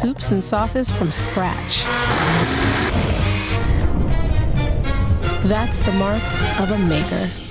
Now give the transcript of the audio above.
soups and sauces from scratch. That's the mark of a maker.